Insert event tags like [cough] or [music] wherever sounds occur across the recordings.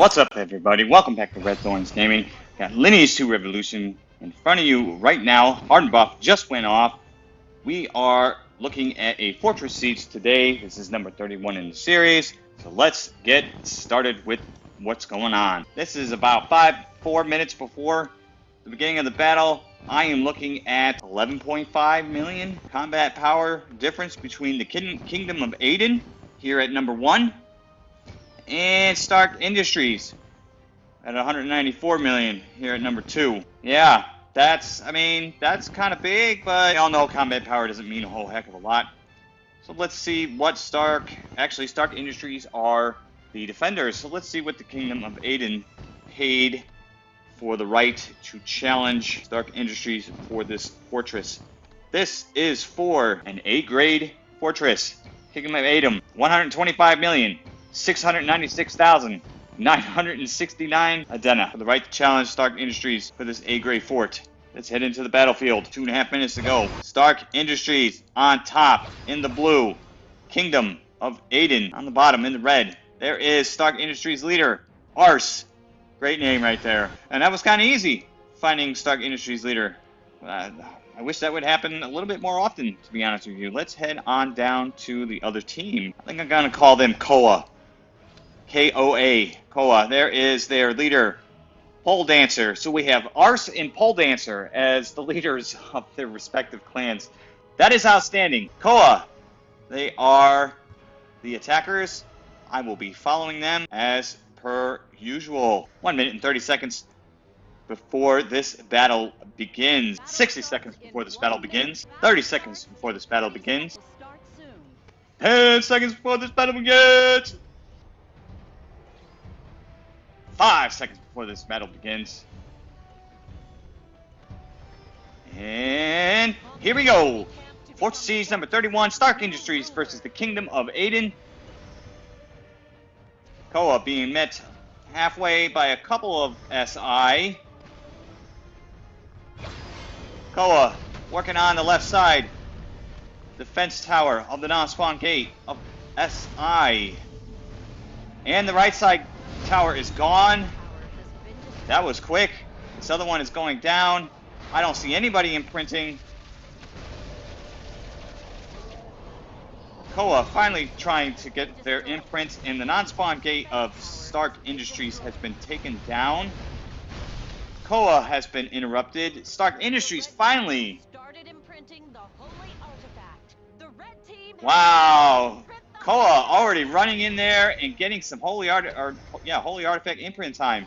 What's up, everybody? Welcome back to Red Thorns Gaming. Got Lineage 2 Revolution in front of you right now. Hardened buff just went off. We are looking at a Fortress Siege today. This is number 31 in the series. So let's get started with what's going on. This is about five, four minutes before the beginning of the battle. I am looking at 11.5 million combat power difference between the Kingdom of Aden here at number one and Stark Industries at 194 million here at number two. Yeah, that's, I mean, that's kind of big, but y'all know combat power doesn't mean a whole heck of a lot. So let's see what Stark, actually Stark Industries are the defenders. So let's see what the Kingdom of Aden paid for the right to challenge Stark Industries for this fortress. This is for an A-grade fortress. Kingdom of Aden, 125 million, 696,969 Adena for the right to challenge Stark Industries for this A-grade fort. Let's head into the battlefield. Two and a half minutes to go. Stark Industries on top in the blue. Kingdom of Aden on the bottom in the red. There is Stark Industries leader, Arse. Great name right there. And that was kind of easy, finding Stark Industries leader. Uh, I wish that would happen a little bit more often, to be honest with you. Let's head on down to the other team. I think I'm going to call them Koa. K-O-A. Koa. There is their leader, Pole Dancer. So we have Arse and Pole Dancer as the [laughs] leaders of their respective clans. That is outstanding. Koa, they are the attackers. I will be following them as per usual. One minute and 30 seconds before this battle begins. 60 seconds before this battle begins. 30 seconds before this battle begins. 10 seconds before this battle begins. Five seconds before this battle begins. And here we go. Fortress Siege number 31, Stark Industries versus the Kingdom of Aden. Koa being met halfway by a couple of SI. Koa working on the left side. Defense tower of the non-spawn gate of SI. And the right side tower is gone. That was quick. This other one is going down. I don't see anybody imprinting. Koa finally trying to get their imprint in the non-spawn gate of Stark Industries has been taken down. Koa has been interrupted. Stark Industries finally. Wow. Koa already running in there and getting some holy art or yeah, holy artifact imprint time.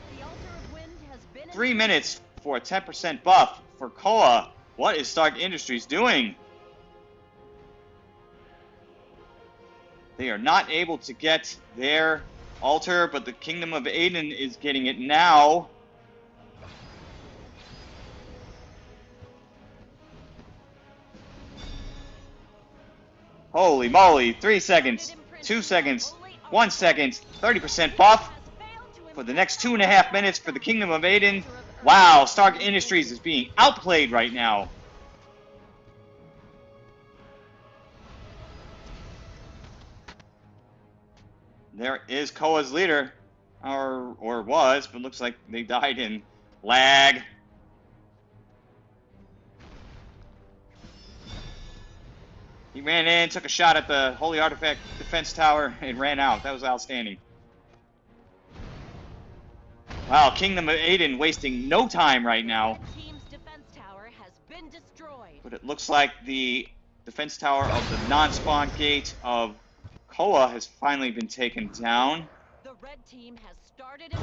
Three minutes for a 10% buff for Koa. What is Stark Industries doing? They are not able to get their altar, but the Kingdom of Aden is getting it now. Holy moly, three seconds, two seconds, one second, 30% buff for the next two and a half minutes for the Kingdom of Aden. Wow, Stark Industries is being outplayed right now. There is Koa's leader, or, or was, but looks like they died in lag. He ran in, took a shot at the Holy Artifact Defense Tower, [laughs] and ran out. That was outstanding. Wow, Kingdom of Aden wasting no time right now. But it looks like the defense tower of the non-spawn gate of Koa has finally been taken down. The red team has started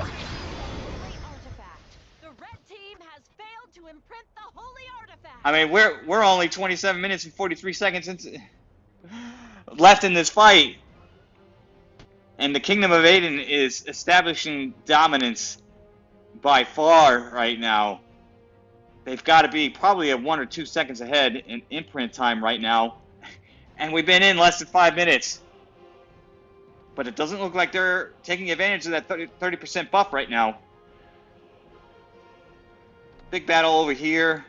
to imprint the holy artifact. I mean, we're we're only 27 minutes and 43 seconds into, left in this fight, and the Kingdom of Aden is establishing dominance by far right now. They've got to be probably at one or two seconds ahead in imprint time right now, [laughs] and we've been in less than five minutes. But it doesn't look like they're taking advantage of that 30% buff right now. Big battle over here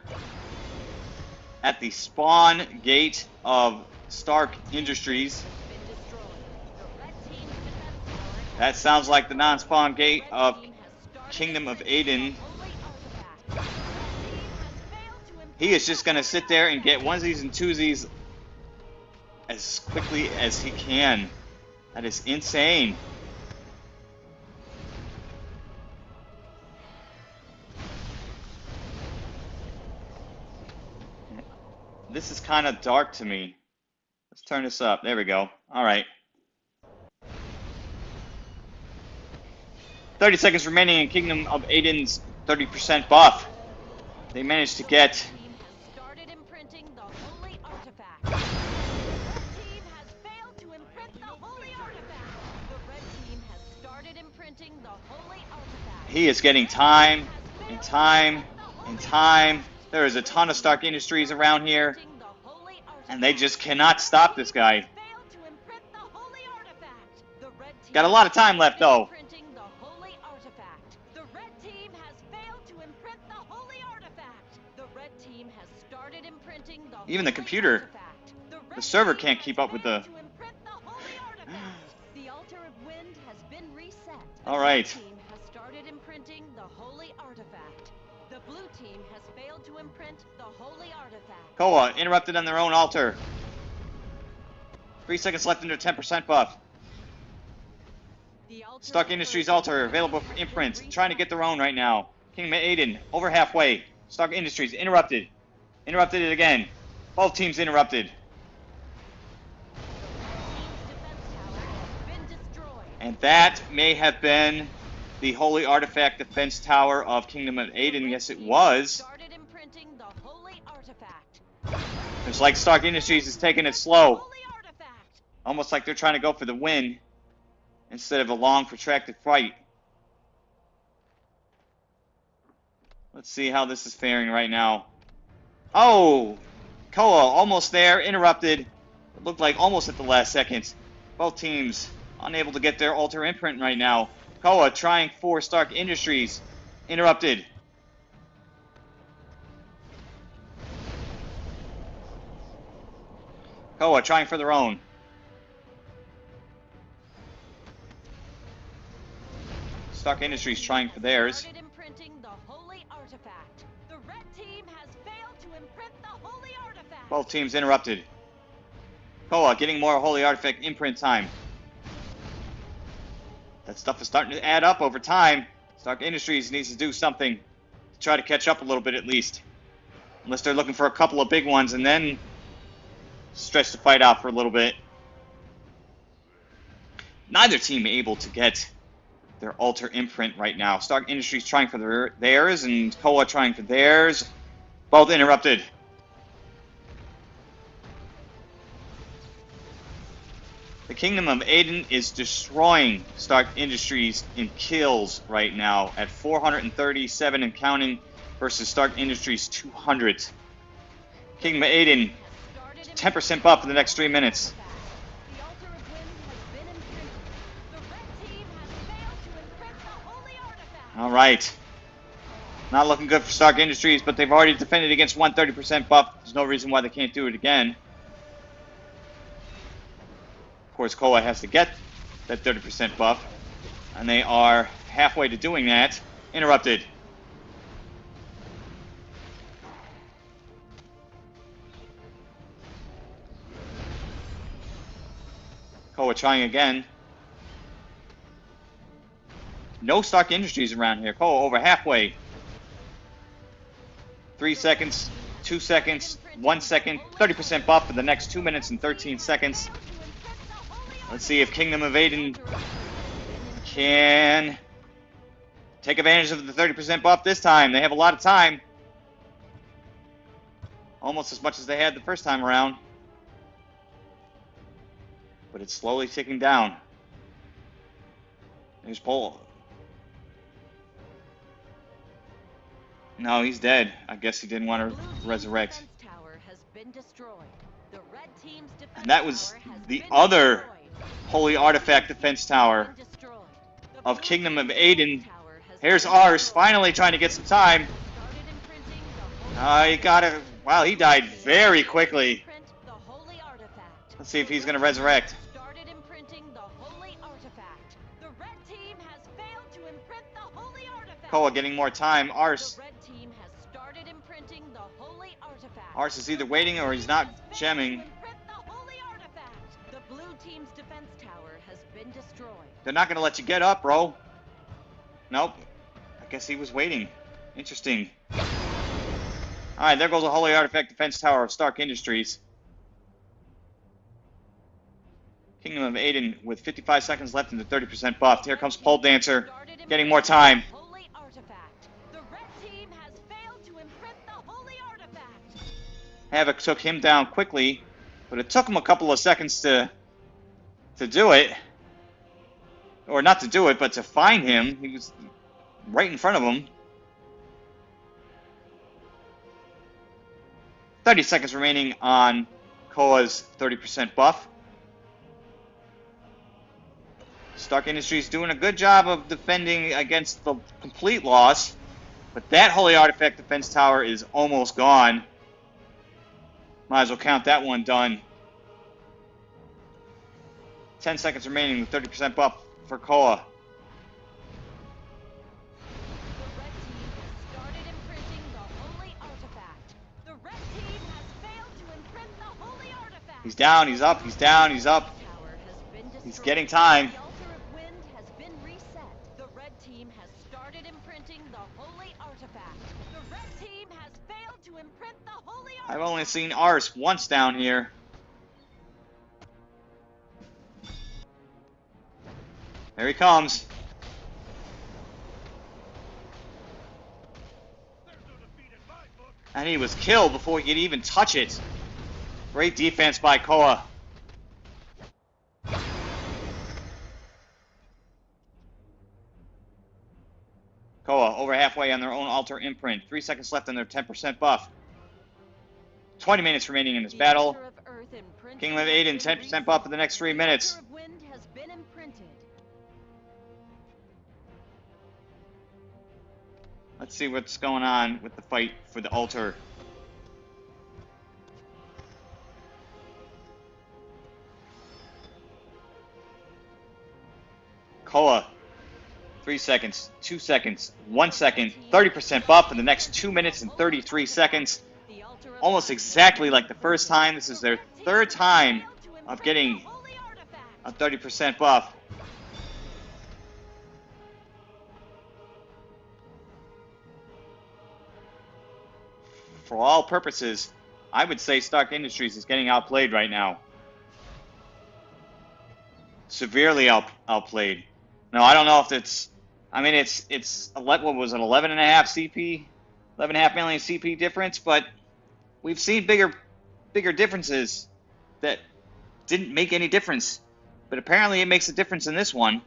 at the spawn gate of Stark Industries. That sounds like the non-spawn gate of Kingdom of Aden. He is just going to sit there and get onesies and twosies as quickly as he can. That is insane. This is kind of dark to me. Let's turn this up. There we go. All right. 30 seconds remaining in Kingdom of Aden's 30% buff. They managed to get He is getting time and time and time. There is a ton of Stark Industries around here, and they just cannot stop this guy. Got a lot of time left, though. Even the computer, the server can't keep up with the... [gasps] All right. Koa, interrupted on their own altar. Three seconds left in their 10% buff. Stark Industries altar, available for imprint. Trying to get their own right now. King Aden, over halfway. Stark Industries, interrupted. Interrupted it again. Both teams interrupted. And that may have been the Holy Artifact Defense Tower of Kingdom of Aden. Yes, it was. It's like Stark Industries is taking it slow. Almost like they're trying to go for the win instead of a long, protracted fight. Let's see how this is faring right now. Oh! Koa almost there, interrupted. It looked like almost at the last second. Both teams unable to get their altar imprint right now. Koa trying for Stark Industries. Interrupted. Koa trying for their own. Stark Industries trying for theirs. Both teams interrupted. Koa getting more Holy Artifact imprint time. That stuff is starting to add up over time. Stark Industries needs to do something to try to catch up a little bit at least. Unless they're looking for a couple of big ones and then stretch the fight out for a little bit. Neither team able to get their altar imprint right now. Stark Industries trying for their, theirs and Koa trying for theirs. Both interrupted. The Kingdom of Aden is destroying Stark Industries in kills right now at 437 and counting versus Stark Industries 200. Kingdom of Aden 10% buff for the next three minutes. All right. Not looking good for Stark Industries, but they've already defended against 130% buff. There's no reason why they can't do it again. Course, Koa has to get that 30% buff, and they are halfway to doing that. Interrupted. Koa trying again. No Stark Industries around here. Koa over halfway. Three seconds, two seconds, one second, 30% buff for the next two minutes and 13 seconds. Let's see if Kingdom of Aden can take advantage of the 30% buff this time. They have a lot of time. Almost as much as they had the first time around but it's slowly ticking down. There's Paul. No, he's dead. I guess he didn't want to resurrect. And that was the other Holy Artifact Defense Tower of Kingdom of Aden. Here's Arse, finally trying to get some time. Uh, he got it. Wow, he died very quickly. Let's see if he's going to resurrect. Koa getting more time. Arse. The red team has started imprinting the holy artifact. Arse is either waiting or he's not gemming. They're not going to let you get up, bro. Nope. I guess he was waiting. Interesting. Alright, there goes the Holy Artifact Defense Tower of Stark Industries. Kingdom of Aden with 55 seconds left and the 30% buffed. Here comes Pole Dancer, getting more time. Holy artifact. The red team has failed to imprint the holy artifact. Havoc took him down quickly, but it took him a couple of seconds to to do it. Or not to do it, but to find him. He was right in front of him. 30 seconds remaining on Koa's 30% buff. Stark Industries doing a good job of defending against the complete loss. But that Holy Artifact Defense Tower is almost gone. Might as well count that one done. 10 seconds remaining with 30% buff for Koa. The red team has started imprinting the holy artifact. The red team has failed to imprint the holy artifact. He's down, he's up, he's down, he's up. Tower has been He's getting time. The altar of wind has been reset. The red team has started imprinting the holy artifact. The red team has failed to imprint the holy artifact. I've only seen Arse once down here. There he comes. And he was killed before he could even touch it. Great defense by Koa. Koa over halfway on their own altar imprint. Three seconds left on their 10% buff. 20 minutes remaining in this battle. altar of earth imprinted King Liv Aden, 10% buff in the next three minutes. Let's see what's going on with the fight for the altar. Koa, three seconds, two seconds, one second, 30% buff in the next two minutes and 33 seconds. Almost exactly like the first time. This is their third time of getting a 30% buff. For all purposes, I would say Stark Industries is getting outplayed right now. Severely out, outplayed. No, I don't know if it's. I mean, it's it's what was it, 11 and a half CP, 11 and a half million CP difference, but we've seen bigger bigger differences that didn't make any difference. But apparently it makes a difference in this one.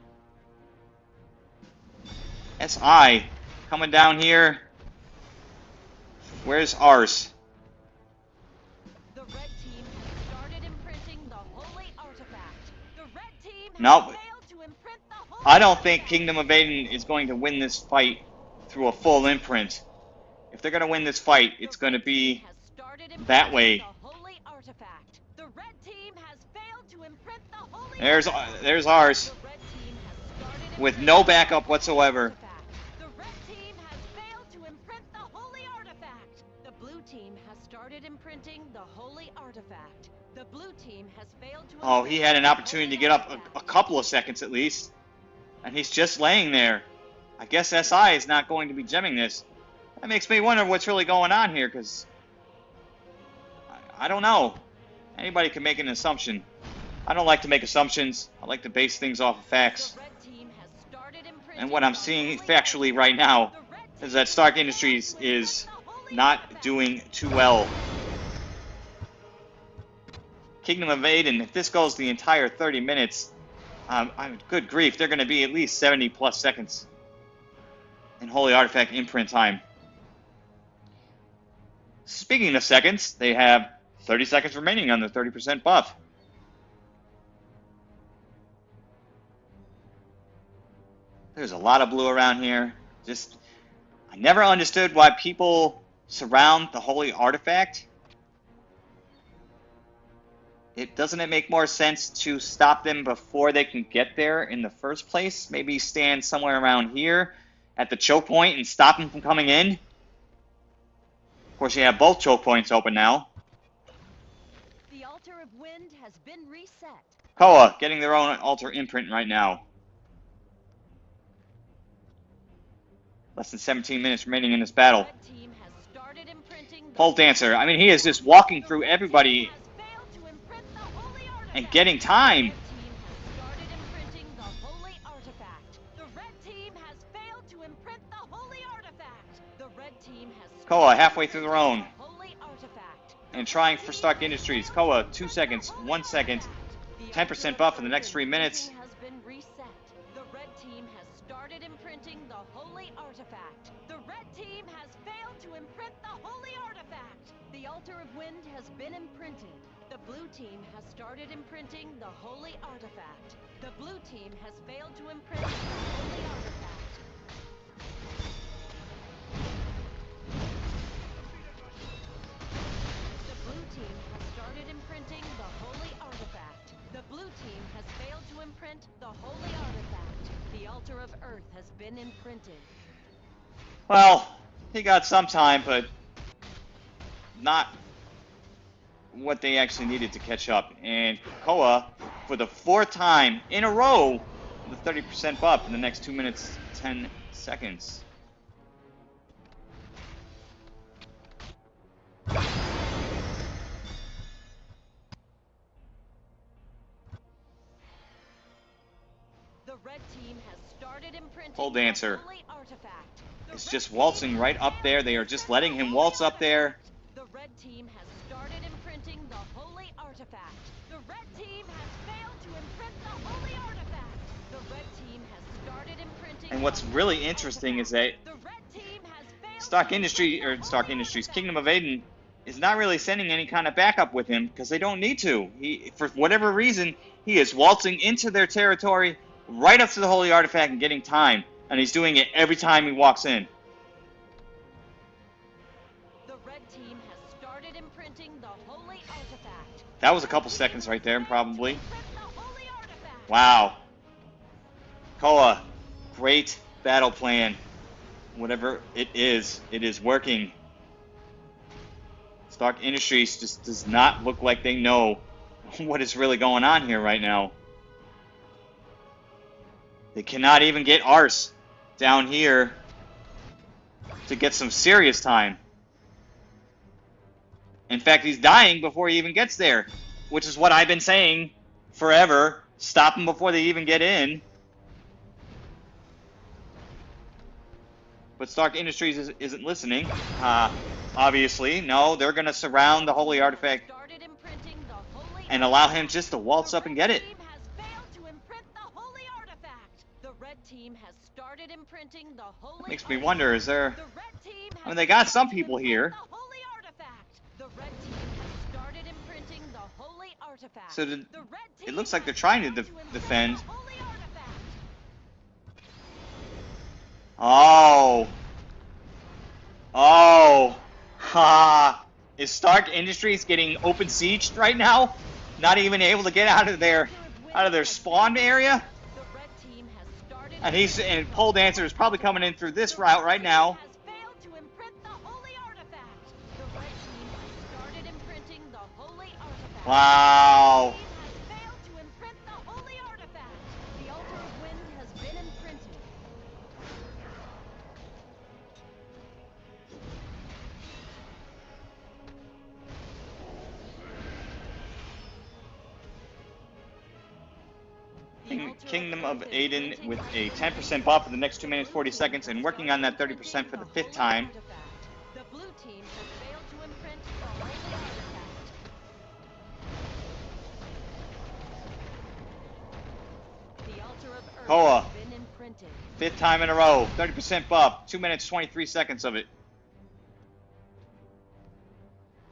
SI coming down here. Where's ours? The red team started imprinting the holy artifact. The red team has failed to imprint the holy I don't think. Kingdom of Aden is going to win this fight through a full imprint. If they're going to win this fight, it's going to be team has started that way. The holy artifact. The red team has failed to imprint the holy There's uh, artifact. there's ours The red team has started with no backup whatsoever. Started imprinting the holy artifact. The blue team has failed to Oh, he had an opportunity to get up a, a couple of seconds at least. And he's just laying there. I guess SI is not going to be gemming this. That makes me wonder what's really going on here, because I, I don't know. Anybody can make an assumption. I don't like to make assumptions. I like to base things off of facts. The red team has started imprinting And what I'm seeing factually right now is that Stark Industries is imprint the holy not doing too well. Kingdom of Aden, if this goes the entire 30 minutes, um, I'm, good grief, they're going to be at least 70 plus seconds in Holy Artifact imprint time. Speaking of seconds, they have 30 seconds remaining on their 30% buff. There's a lot of blue around here. Just, I never understood why people surround the Holy Artifact. It doesn't it make more sense to stop them before they can get there in the first place? Maybe stand somewhere around here at the choke point and stop them from coming in. Of course, you have both choke points open now. The altar of wind has been reset. Koa getting their own altar imprint right now. Less than 17 minutes remaining in this battle. Red team has started imprinting the Pole dancer. I mean, he is just walking through everybody team has failed to imprint the holy and getting time. The red team has started imprinting the holy artifact. The red team has failed to imprint the holy artifact. The red team has Koa halfway through the imprinting round the holy artifact. and trying for Stark Industries. Koa, two seconds, one second. 10% buff in the next three minutes. has been reset. The red team has started imprinting the holy artifact. The red team has failed to imprint the holy artifact. The altar of wind has been imprinted. The blue team has started imprinting the holy artifact. The blue team has failed to imprint the holy artifact. The blue team has started imprinting the holy artifact. The blue team has failed to imprint the holy artifact. The altar of earth has been imprinted. Well, he got some time, but not what they actually needed to catch up. And Koa, for the fourth time in a row, the 30% buff in the next 2 minutes 10 seconds. The red team has started imprinting Pole dancer holy artifact. The is red just waltzing right up there. They are just letting him waltz up there. The artifact. The red team has failed to imprint the holy artifact. The red team has started imprinting And what's really interesting is that the red team has failed Stark to Industry or holy Industries. Kingdom of Aden is not really sending any kind of backup with him because they don't need to. He for whatever reason, he is waltzing into their territory right up to the holy artifact and getting time. And he's doing it every time he walks in. That was a couple seconds right there, probably. Wow. Koa, great battle plan. Whatever it is, it is working. Stark Industries just does not look like they know [laughs] what is really going on here right now. They cannot even get Arse down here to get some serious time. In fact, he's dying before he even gets there, which is what I've been saying forever. Stop them before they even get in. But Stark Industries is, isn't listening. Uh, obviously, no, they're going to surround the holy artifact holy and allow him just to waltz up and get it. team has failed to imprint the holy artifact. The red team has started imprinting the holy Makes me wonder, is there... The red team has I mean, they got some people here. So the- The red it looks like they're trying to imprint defend. the holy artifact. Oh. Oh. [laughs] Ha. Is Stark Industries getting open sieged right now? Not even able to get out of their out of their spawn area? The red team has started And he's and Pole Dancer is probably coming in through this route right now. Altar Kingdom of Aden with a 10% buff for the next 2 minutes 40 seconds and working on that 30% for the fifth time. Koa. has been imprinted. Fifth time in a row. 30% buff. 2 minutes 23 seconds of it.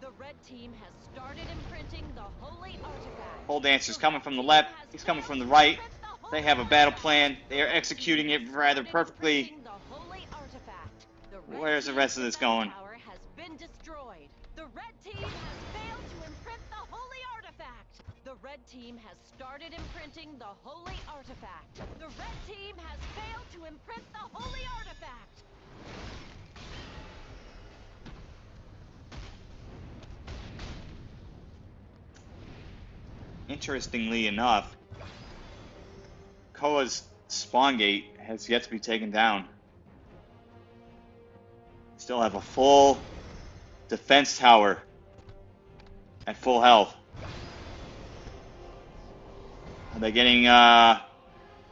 The red team has started imprinting the holy artifact. Pole coming from the left. He's coming from the right. They have a battle plan. They are executing it rather perfectly. Where's the rest of this going? Red team has started imprinting the holy artifact. The red team has failed to imprint the holy artifact. Interestingly enough, Koa's spawn gate has yet to be taken down. Still have a full defense tower at full health. Are they getting uh,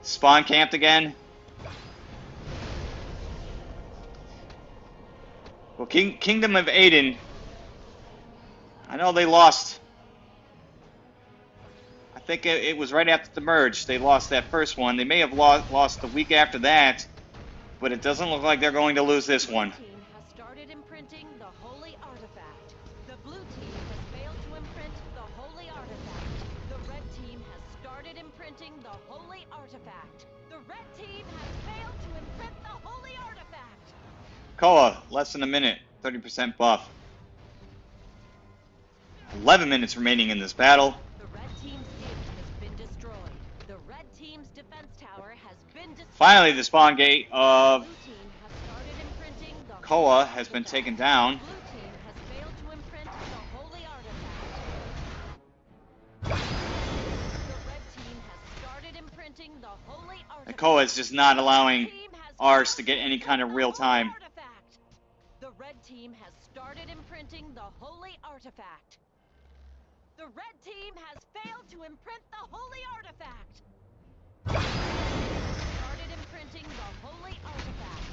spawn camped again? Well, King Kingdom of Aden. I know they lost. I think it, it was right after the merge. They lost that first one. They may have lost lost the week after that, but it doesn't look like they're going to lose this one. Koa, less than a minute, 30% buff. 11 minutes remaining in this battle. The red team's has been destroyed. The red team's defense tower has been destroyed. Finally, the spawn gate of Blue has started imprinting the Koa has been taken down. Blue team has failed to imprint the holy artifact. The red team has started imprinting the holy artifact. And Koa is just not allowing The team has ours to get any kind of real time. Artifact. The red team has started imprinting the holy artifact. The red team has failed to imprint the holy artifact. Started imprinting the holy artifact.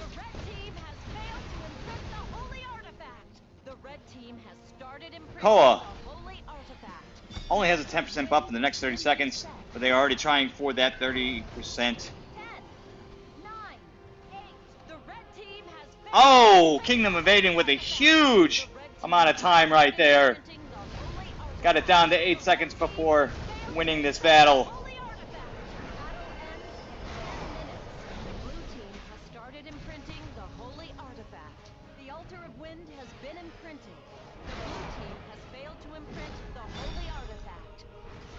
The red team has failed to imprint the holy artifact. The red team has started imprinting Koa. the holy artifact. Only has a 10% buff in the next 30 seconds, but they are already trying for that 30%. Oh, Kingdom Aden with a huge amount of time right there. Got it down to 8 seconds before winning this battle. Holy artifact. Battle ends in 10 minutes. The blue team has started imprinting the holy artifact. The altar of wind has been imprinted. The blue team has failed to imprint the holy artifact.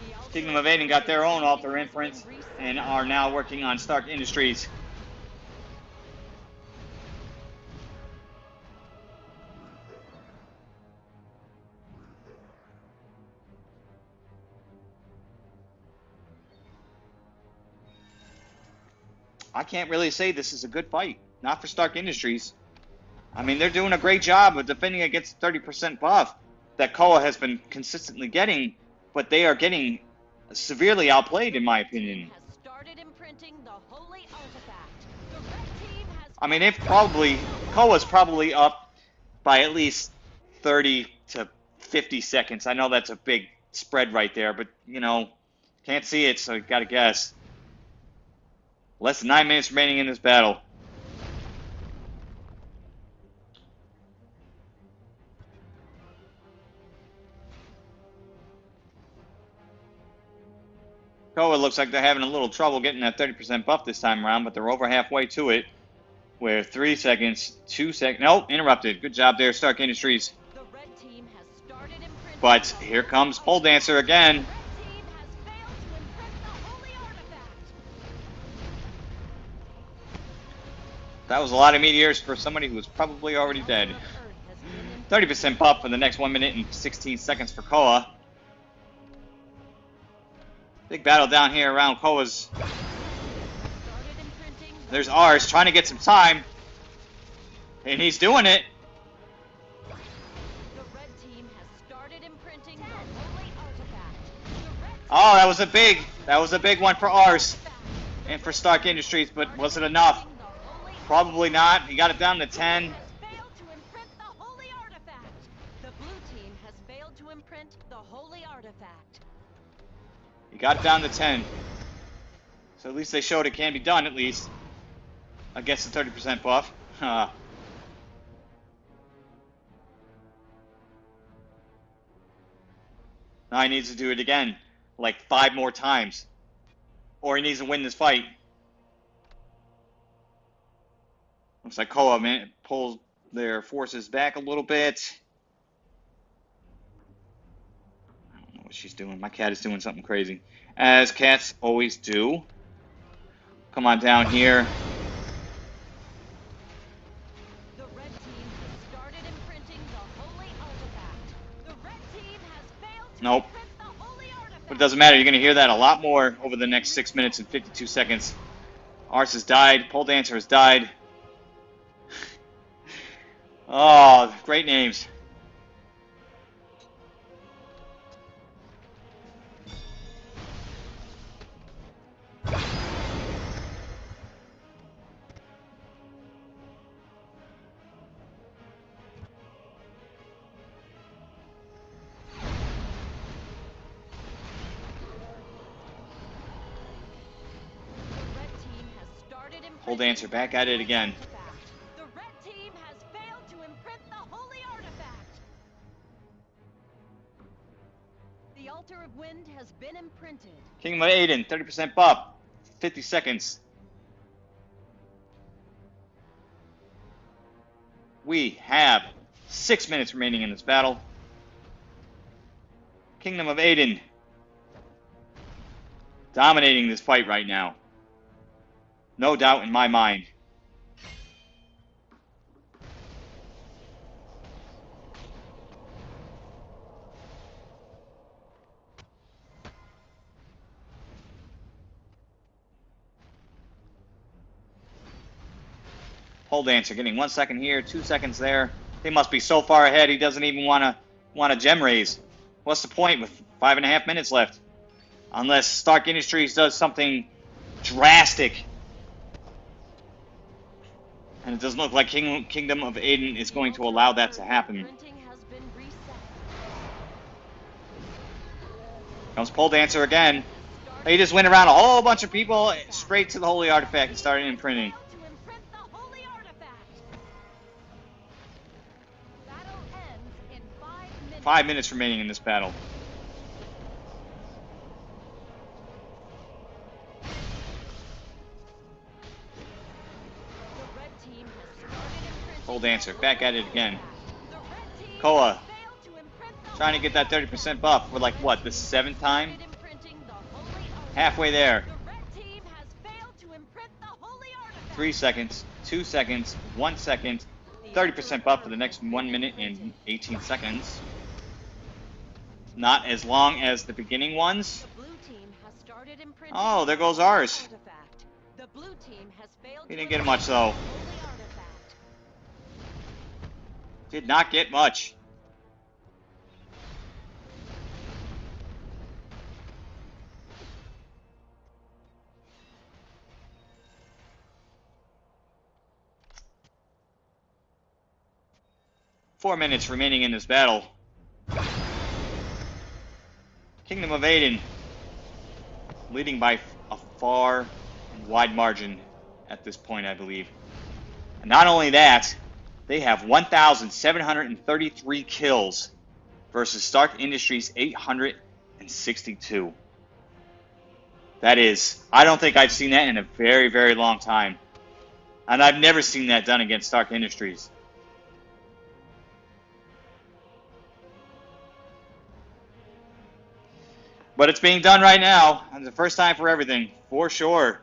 The altar Kingdom of Aden got their own altar imprint and are now working on Stark Industries. I can't really say this is a good fight. Not for Stark Industries. I mean, they're doing a great job of defending against 30% buff that Koa has been consistently getting, but they are getting severely outplayed, in my opinion. Has started imprinting the holy artifact. The red team has I mean, they've probably Koa's probably up by at least 30 to 50 seconds. I know that's a big spread right there, but you know, can't see it, so you got to guess. Less than nine minutes remaining in this battle. Koa looks like they're having a little trouble getting that 30% buff this time around, but they're over halfway to it. Where three seconds, two seconds. Nope, interrupted. Good job there, Stark Industries. the red team has started But here comes Pole Dancer again. The red team has failed to imprint the holy artifact. That was a lot of meteors for somebody who was probably already dead. Altar of Earth has been imprinted. 30% buff for the next 1 minute and 16 seconds for Koa. Big battle down here around Koa's. There's ours trying to get some time. And he's doing it. Oh, that was a big, that was a big one for ours and for Stark Industries, but was it enough? Probably not. He got it down to 10. has failed to imprint the holy artifact. The blue team has failed to imprint the holy artifact. He got it down to 10. So at least they showed it can be done, at least. I guess the 30% buff. [laughs] Now he needs to do it again. Like five more times. Or he needs to win this fight. Looks like Koa man, pulls their forces back a little bit. I don't know what she's doing. My cat is doing something crazy. As cats always do. Come on down here. The red team has started imprinting the holy artifact. The red team has failed to Nope. imprint the holy artifact. But it doesn't matter. You're going to hear that a lot more over the next 6 minutes and 52 seconds. Arse has died. Pole Dancer has died. Oh, great names. Hold red team has started imprinting Pole Dancer back at it again. Kingdom of Aden, 30% buff. 50 seconds. We have 6 minutes remaining in this battle. Kingdom of Aden. Dominating this fight right now. No doubt in my mind. Pole dancer getting one second here, two seconds there. They must be so far ahead. He doesn't even want to want a gem raise. What's the point with five and a half minutes left? Unless Stark Industries does something drastic. And it doesn't look like King, Kingdom of Aden is going to allow that to happen. Comes Pole Dancer again. He just went around a whole bunch of people straight to the Holy Artifact and started imprinting. Five minutes. Remaining in this battle. The Dancer, back at it again. Koa, Trying to get that 30% buff for like what, the seventh time? Halfway there. Three seconds, two seconds, one second, 30% buff for the next one minute and 18 seconds. Not as long as the beginning ones. The blue team has started Oh, there goes ours. artifact. The blue team has failed He didn't get much, though. the holy artifact. Did not get much. Four minutes remaining in this battle. Kingdom of Aden leading by a far wide margin at this point, I believe. And not only that, they have 1,733 kills versus Stark Industries 862. That is, I don't think I've seen that in a very, very long time. And I've never seen that done against Stark Industries. But it's being done right now. And the first time for everything, for sure.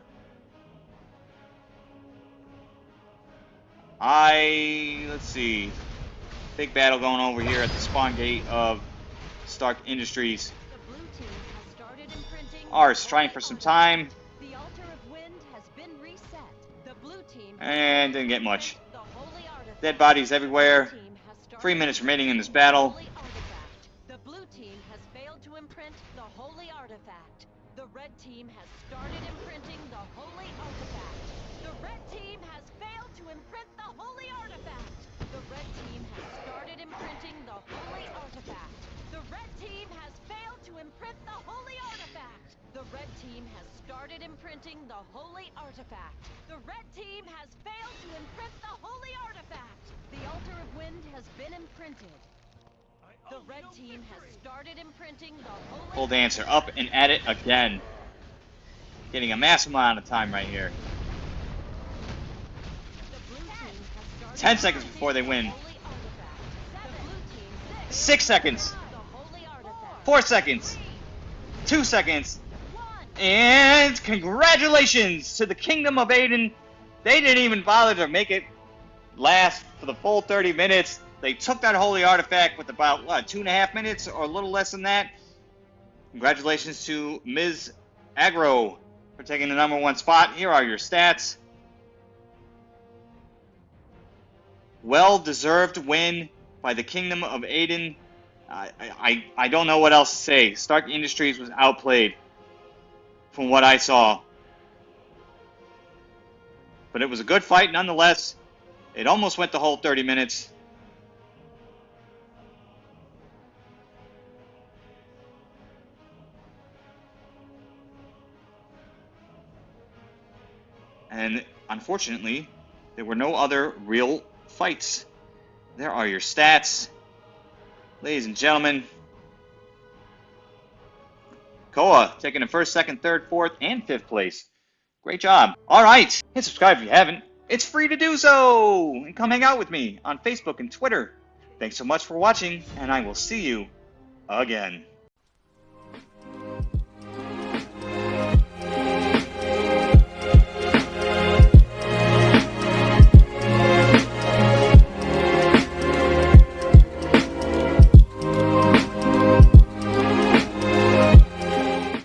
I let's see. Big battle going over here at the spawn gate of Stark Industries. The blue team has started imprinting the Arse trying for some time The altar of wind has been reset. The blue team and didn't get much. imprint the holy artifact. Dead bodies everywhere. red team has started Three minutes remaining in this battle. Team has started imprinting the holy artifact. The red team has failed to imprint the holy artifact. The red team has started imprinting the holy artifact. The red team has failed to imprint the holy artifact. The red team has started imprinting the holy artifact. The red team has failed to imprint the holy artifact. The altar of wind has been imprinted. The red team has started imprinting the holy Pole dancer up and at it again. Getting a massive amount of time right here. The blue team has started 10 seconds before they win. holy artifact. The blue team Six seconds. the holy artifact. Four seconds. Two seconds. And congratulations to the Kingdom of Aden. They didn't even bother to make it last for the full 30 minutes. They took that holy artifact with about, what, two and a half minutes or a little less than that. Congratulations to Ms. Agro for taking the number one spot. Here are your stats. Well deserved win by the Kingdom of Aden. I, I, I don't know what else to say. Stark Industries was outplayed from what I saw. But it was a good fight nonetheless. It almost went the whole 30 minutes. And unfortunately, there were no other real fights. There are your stats. Ladies and gentlemen, Koa taking the first, second, third, fourth, and fifth place. Great job. All right, hit subscribe if you haven't. It's free to do so. And come hang out with me on Facebook and Twitter. Thanks so much for watching, and I will see you again.